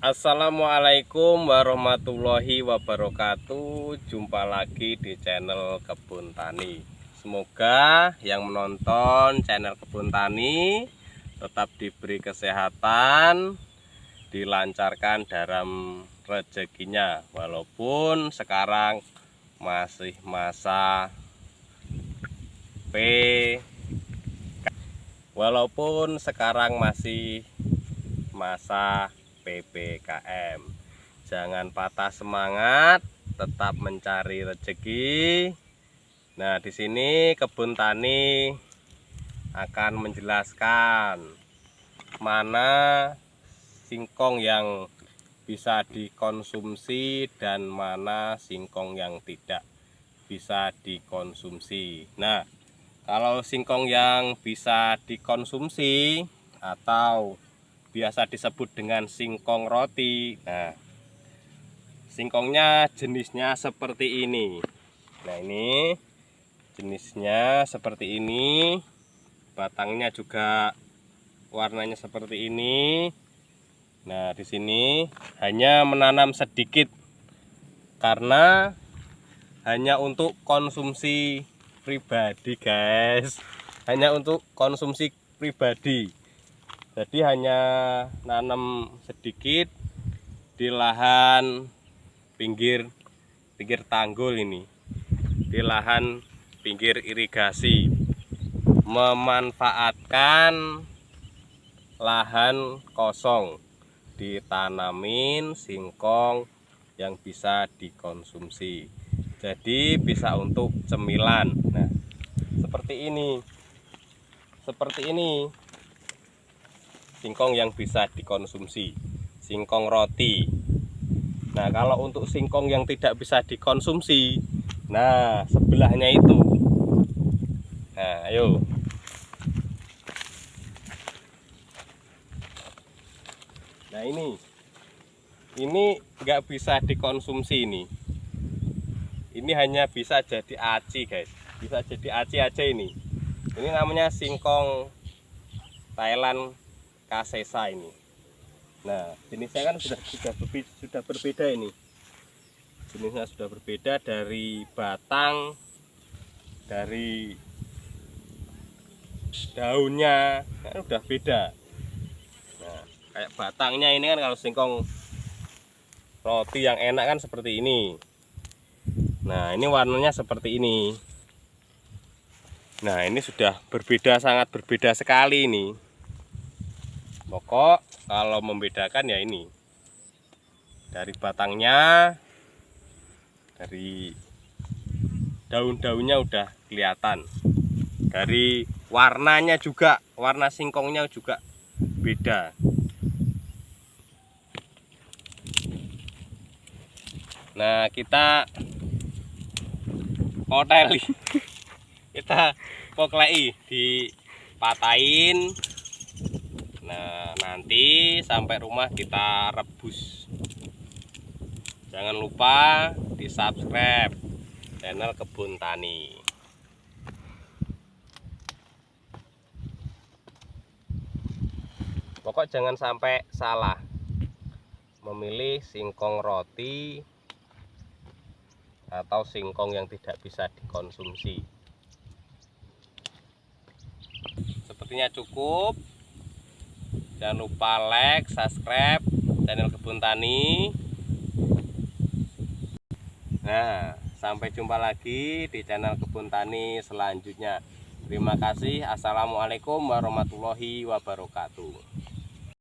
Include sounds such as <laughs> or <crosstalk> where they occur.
Assalamualaikum warahmatullahi wabarakatuh. Jumpa lagi di channel Kebun Tani. Semoga yang menonton channel Kebun Tani Tetap diberi kesehatan Dilancarkan dalam rezekinya. Walaupun sekarang masih masa P Walaupun sekarang masih masa PPKM. Jangan patah semangat, tetap mencari rezeki. Nah, di sini kebun tani akan menjelaskan mana singkong yang bisa dikonsumsi dan mana singkong yang tidak bisa dikonsumsi. Nah, kalau singkong yang bisa dikonsumsi atau biasa disebut dengan singkong roti. Nah singkongnya jenisnya seperti ini. Nah ini jenisnya seperti ini. Batangnya juga warnanya seperti ini. Nah di sini hanya menanam sedikit karena hanya untuk konsumsi pribadi guys. Hanya untuk konsumsi pribadi jadi hanya nanam sedikit di lahan pinggir pinggir tanggul ini. Di lahan pinggir irigasi. Memanfaatkan lahan kosong. Ditanamin singkong yang bisa dikonsumsi. Jadi bisa untuk cemilan. Nah seperti ini. Seperti ini singkong yang bisa dikonsumsi. Singkong roti. Nah kalau untuk singkong yang tidak bisa dikonsumsi nah sebelahnya itu. Nah ayo. Nah ini. Ini nggak bisa dikonsumsi ini. Ini hanya bisa jadi aci guys. Bisa jadi aci aja ini. Ini namanya singkong Thailand kasesa ini. Nah jenisnya kan sudah sudah berbeda, sudah berbeda ini. Jenisnya sudah berbeda dari batang dari daunnya kan sudah beda. Nah kayak batangnya ini kan kalau singkong roti yang enak kan seperti ini. Nah ini warnanya seperti ini. Nah ini sudah berbeda sangat berbeda sekali ini pokok kalau membedakan ya ini. Dari batangnya dari daun-daunnya udah kelihatan. Dari warnanya juga warna singkongnya juga beda. Nah kita hotel <laughs> kita poklei dipatahin sampai rumah kita rebus. Jangan lupa di subscribe channel Kebun Tani. Pokok jangan sampai salah memilih singkong roti atau singkong yang tidak bisa dikonsumsi. Sepertinya cukup jangan lupa like subscribe channel kebun tani. Nah sampai jumpa lagi di channel kebun tani selanjutnya. Terima kasih. Assalamualaikum warahmatullahi wabarakatuh